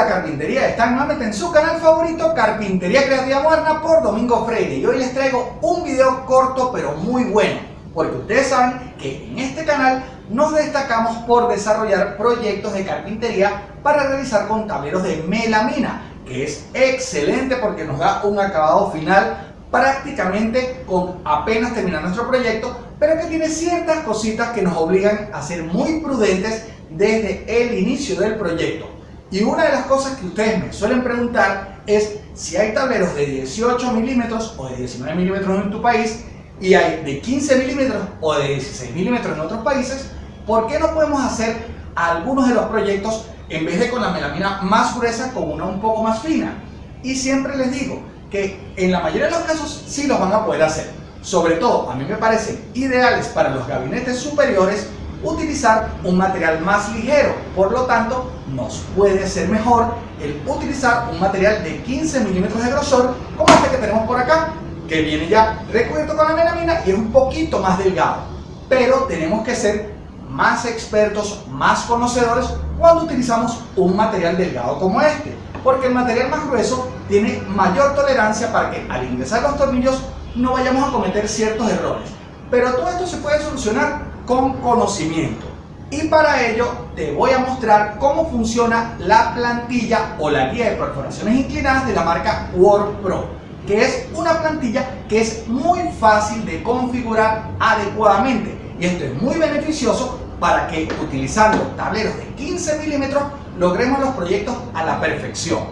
la carpintería, están nuevamente en su canal favorito Carpintería Creativa Moderna por Domingo Freire. Y hoy les traigo un video corto pero muy bueno porque ustedes saben que en este canal nos destacamos por desarrollar proyectos de carpintería para realizar con tableros de melamina que es excelente porque nos da un acabado final prácticamente con apenas terminar nuestro proyecto pero que tiene ciertas cositas que nos obligan a ser muy prudentes desde el inicio del proyecto y una de las cosas que ustedes me suelen preguntar es si hay tableros de 18 milímetros o de 19 milímetros en tu país y hay de 15 milímetros o de 16 milímetros en otros países, ¿por qué no podemos hacer algunos de los proyectos en vez de con la melamina más gruesa con una un poco más fina? Y siempre les digo que en la mayoría de los casos sí los van a poder hacer. Sobre todo, a mí me parecen ideales para los gabinetes superiores utilizar un material más ligero, por lo tanto nos puede ser mejor el utilizar un material de 15 milímetros de grosor como este que tenemos por acá que viene ya recubierto con la melamina y es un poquito más delgado. Pero tenemos que ser más expertos, más conocedores cuando utilizamos un material delgado como este porque el material más grueso tiene mayor tolerancia para que al ingresar los tornillos no vayamos a cometer ciertos errores. Pero todo esto se puede solucionar con conocimiento. Y para ello te voy a mostrar cómo funciona la plantilla o la guía de perforaciones inclinadas de la marca WordPro, que es una plantilla que es muy fácil de configurar adecuadamente. Y esto es muy beneficioso para que utilizando tableros de 15 milímetros logremos los proyectos a la perfección.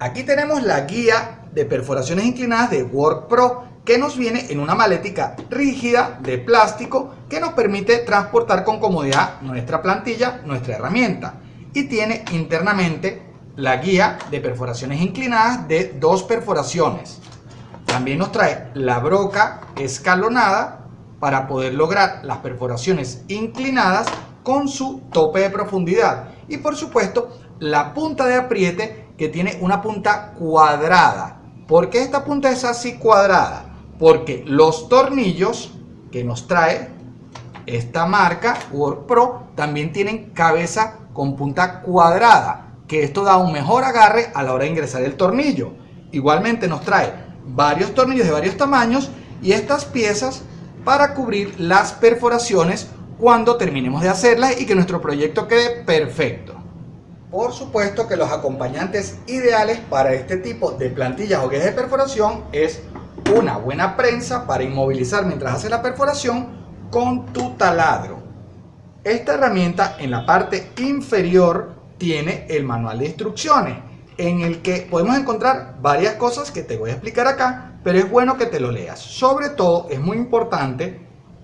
Aquí tenemos la guía de perforaciones inclinadas de WordPro que nos viene en una maletica rígida de plástico que nos permite transportar con comodidad nuestra plantilla, nuestra herramienta. Y tiene internamente la guía de perforaciones inclinadas de dos perforaciones. También nos trae la broca escalonada para poder lograr las perforaciones inclinadas con su tope de profundidad. Y por supuesto la punta de apriete que tiene una punta cuadrada. ¿Por qué esta punta es así cuadrada? Porque los tornillos que nos trae esta marca WorkPro también tienen cabeza con punta cuadrada que esto da un mejor agarre a la hora de ingresar el tornillo. Igualmente nos trae varios tornillos de varios tamaños y estas piezas para cubrir las perforaciones cuando terminemos de hacerlas y que nuestro proyecto quede perfecto. Por supuesto que los acompañantes ideales para este tipo de plantillas o guías de perforación es una buena prensa para inmovilizar mientras hace la perforación con tu taladro. Esta herramienta en la parte inferior tiene el manual de instrucciones en el que podemos encontrar varias cosas que te voy a explicar acá, pero es bueno que te lo leas. Sobre todo es muy importante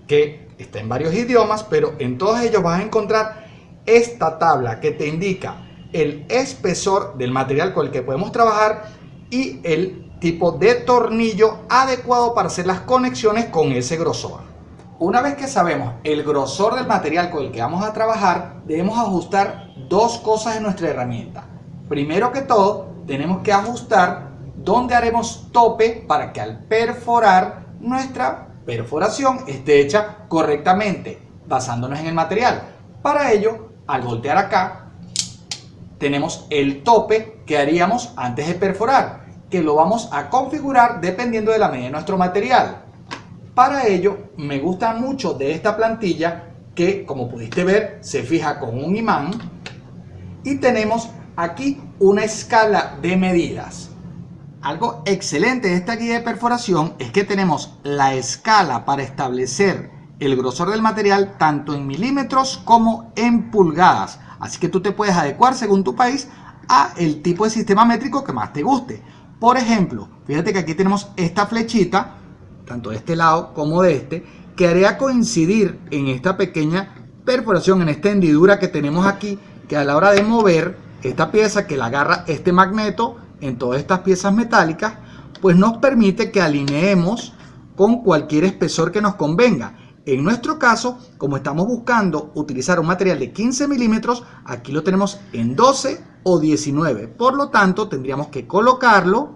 que esté en varios idiomas, pero en todos ellos vas a encontrar esta tabla que te indica el espesor del material con el que podemos trabajar y el tipo de tornillo adecuado para hacer las conexiones con ese grosor. Una vez que sabemos el grosor del material con el que vamos a trabajar, debemos ajustar dos cosas en nuestra herramienta. Primero que todo, tenemos que ajustar dónde haremos tope para que al perforar nuestra perforación esté hecha correctamente, basándonos en el material. Para ello, al voltear acá, tenemos el tope que haríamos antes de perforar que lo vamos a configurar dependiendo de la medida de nuestro material. Para ello me gusta mucho de esta plantilla que como pudiste ver se fija con un imán y tenemos aquí una escala de medidas. Algo excelente de esta guía de perforación es que tenemos la escala para establecer el grosor del material tanto en milímetros como en pulgadas. Así que tú te puedes adecuar según tu país a el tipo de sistema métrico que más te guste. Por ejemplo, fíjate que aquí tenemos esta flechita, tanto de este lado como de este, que haría coincidir en esta pequeña perforación, en esta hendidura que tenemos aquí, que a la hora de mover esta pieza que la agarra este magneto en todas estas piezas metálicas, pues nos permite que alineemos con cualquier espesor que nos convenga. En nuestro caso, como estamos buscando utilizar un material de 15 milímetros, aquí lo tenemos en 12 o 19. Por lo tanto, tendríamos que colocarlo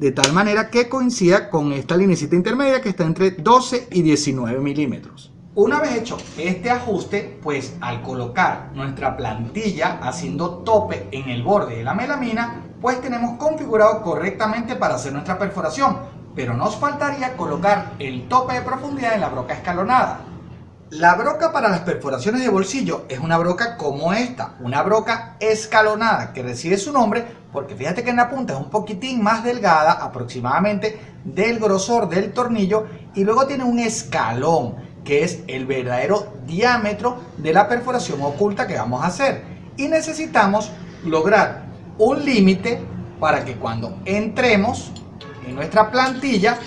de tal manera que coincida con esta linecita intermedia que está entre 12 y 19 milímetros. Una vez hecho este ajuste, pues al colocar nuestra plantilla haciendo tope en el borde de la melamina, pues tenemos configurado correctamente para hacer nuestra perforación, pero nos faltaría colocar el tope de profundidad en la broca escalonada. La broca para las perforaciones de bolsillo es una broca como esta, una broca escalonada que recibe su nombre porque fíjate que en la punta es un poquitín más delgada aproximadamente del grosor del tornillo y luego tiene un escalón que es el verdadero diámetro de la perforación oculta que vamos a hacer y necesitamos lograr un límite para que cuando entremos nuestra plantilla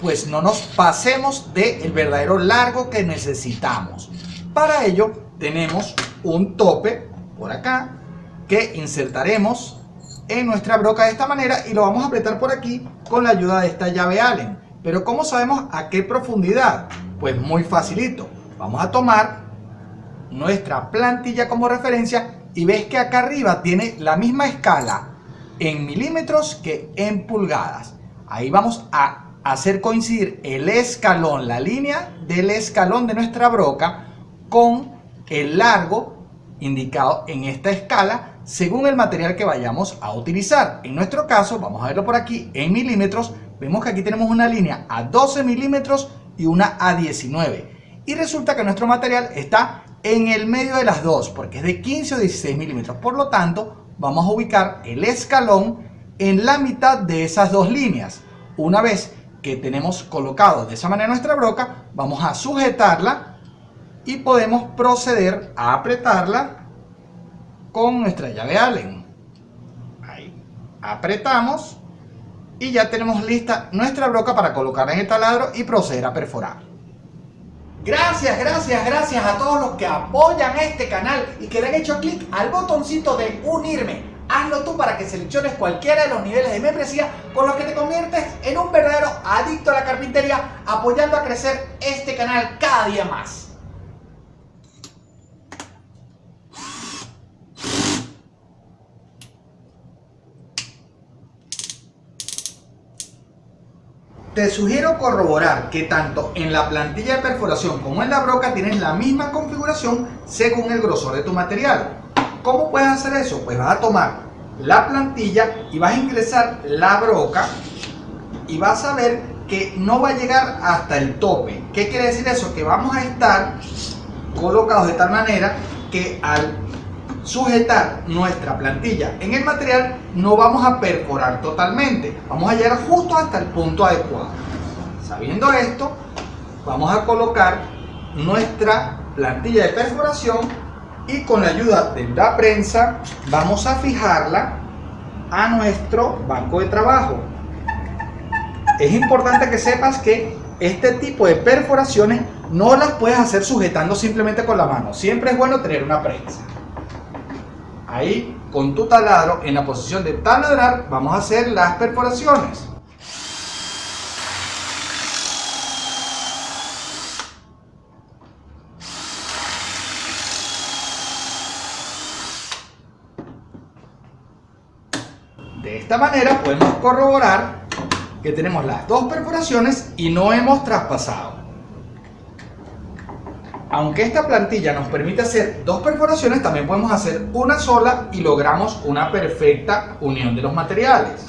pues no nos pasemos del verdadero largo que necesitamos. Para ello tenemos un tope por acá que insertaremos en nuestra broca de esta manera y lo vamos a apretar por aquí con la ayuda de esta llave Allen. Pero ¿cómo sabemos a qué profundidad? Pues muy facilito. Vamos a tomar nuestra plantilla como referencia y ves que acá arriba tiene la misma escala en milímetros que en pulgadas. Ahí vamos a hacer coincidir el escalón, la línea del escalón de nuestra broca con el largo indicado en esta escala según el material que vayamos a utilizar. En nuestro caso, vamos a verlo por aquí en milímetros, vemos que aquí tenemos una línea a 12 milímetros y una a 19. Y resulta que nuestro material está en el medio de las dos, porque es de 15 o 16 milímetros. Por lo tanto, vamos a ubicar el escalón en la mitad de esas dos líneas. Una vez que tenemos colocado de esa manera nuestra broca, vamos a sujetarla y podemos proceder a apretarla con nuestra llave Allen. Ahí, apretamos y ya tenemos lista nuestra broca para colocarla en el taladro y proceder a perforar. Gracias, gracias, gracias a todos los que apoyan este canal y que le han hecho clic al botoncito de unirme Hazlo tú para que selecciones cualquiera de los niveles de membresía con los que te conviertes en un verdadero adicto a la carpintería, apoyando a crecer este canal cada día más. Te sugiero corroborar que tanto en la plantilla de perforación como en la broca tienes la misma configuración según el grosor de tu material. ¿Cómo puedes hacer eso? Pues vas a tomar la plantilla y vas a ingresar la broca y vas a ver que no va a llegar hasta el tope. ¿Qué quiere decir eso? Que vamos a estar colocados de tal manera que al sujetar nuestra plantilla en el material no vamos a perforar totalmente. Vamos a llegar justo hasta el punto adecuado. Sabiendo esto, vamos a colocar nuestra plantilla de perforación y con la ayuda de la prensa vamos a fijarla a nuestro banco de trabajo. Es importante que sepas que este tipo de perforaciones no las puedes hacer sujetando simplemente con la mano. Siempre es bueno tener una prensa. Ahí con tu taladro en la posición de taladrar vamos a hacer las perforaciones. De esta manera podemos corroborar que tenemos las dos perforaciones y no hemos traspasado. Aunque esta plantilla nos permite hacer dos perforaciones, también podemos hacer una sola y logramos una perfecta unión de los materiales.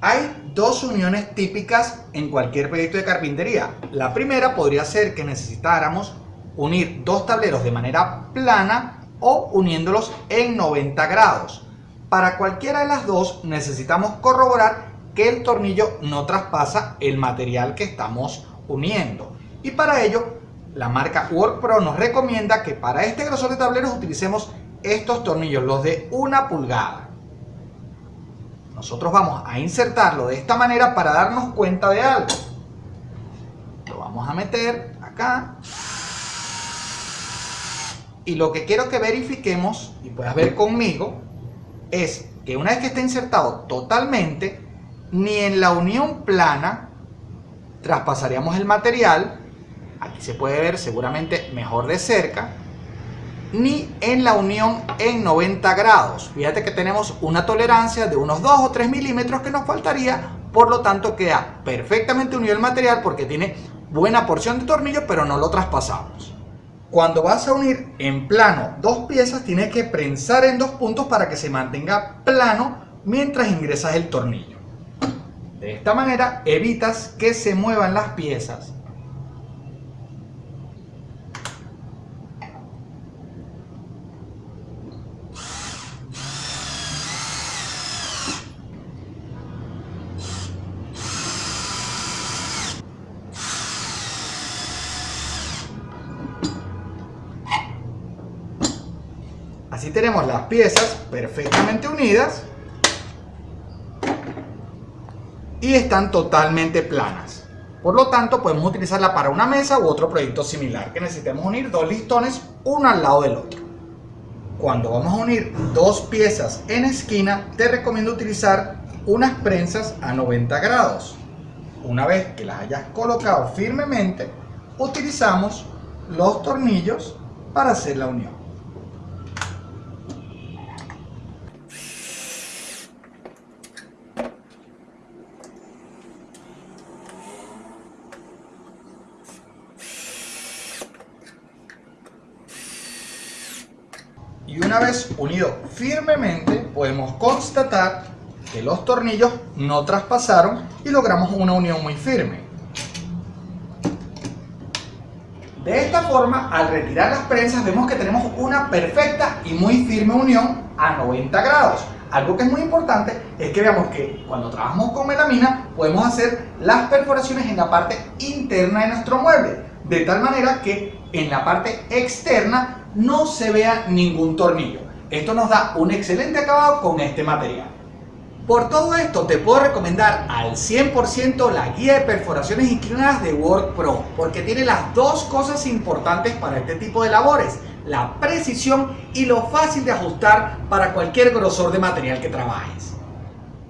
Hay dos uniones típicas en cualquier proyecto de carpintería. La primera podría ser que necesitáramos unir dos tableros de manera plana o uniéndolos en 90 grados. Para cualquiera de las dos necesitamos corroborar que el tornillo no traspasa el material que estamos uniendo. Y para ello, la marca WorkPro nos recomienda que para este grosor de tableros utilicemos estos tornillos, los de una pulgada. Nosotros vamos a insertarlo de esta manera para darnos cuenta de algo. Lo vamos a meter acá. Y lo que quiero que verifiquemos, y puedas ver conmigo, es que una vez que esté insertado totalmente, ni en la unión plana traspasaríamos el material. Aquí se puede ver seguramente mejor de cerca. ni en la unión en 90 grados. Fíjate que tenemos una tolerancia de unos 2 o 3 milímetros que nos faltaría, por lo tanto queda perfectamente unido el material porque tiene buena porción de tornillo, pero no lo traspasamos. Cuando vas a unir en plano dos piezas, tienes que prensar en dos puntos para que se mantenga plano mientras ingresas el tornillo. De esta manera evitas que se muevan las piezas Así tenemos las piezas perfectamente unidas y están totalmente planas. Por lo tanto, podemos utilizarla para una mesa u otro proyecto similar que necesitemos unir dos listones uno al lado del otro. Cuando vamos a unir dos piezas en esquina, te recomiendo utilizar unas prensas a 90 grados. Una vez que las hayas colocado firmemente, utilizamos los tornillos para hacer la unión. Y una vez unido firmemente podemos constatar que los tornillos no traspasaron y logramos una unión muy firme. De esta forma, al retirar las prensas vemos que tenemos una perfecta y muy firme unión a 90 grados. Algo que es muy importante es que veamos que cuando trabajamos con melamina podemos hacer las perforaciones en la parte interna de nuestro mueble, de tal manera que en la parte externa no se vea ningún tornillo. Esto nos da un excelente acabado con este material. Por todo esto te puedo recomendar al 100% la guía de perforaciones inclinadas de Work Pro porque tiene las dos cosas importantes para este tipo de labores la precisión y lo fácil de ajustar para cualquier grosor de material que trabajes.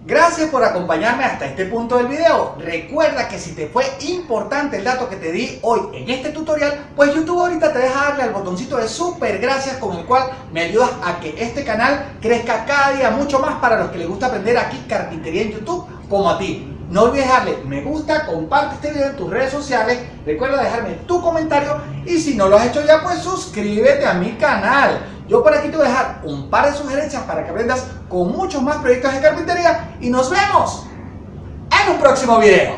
Gracias por acompañarme hasta este punto del video. Recuerda que si te fue importante el dato que te di hoy en este tutorial, pues YouTube ahorita te deja darle al botoncito de super gracias con el cual me ayudas a que este canal crezca cada día mucho más para los que les gusta aprender aquí carpintería en YouTube como a ti. No olvides darle me gusta, comparte este video en tus redes sociales, recuerda dejarme tu comentario y si no lo has hecho ya pues suscríbete a mi canal. Yo por aquí te voy a dejar un par de sugerencias para que aprendas con muchos más proyectos de carpintería y nos vemos en un próximo video.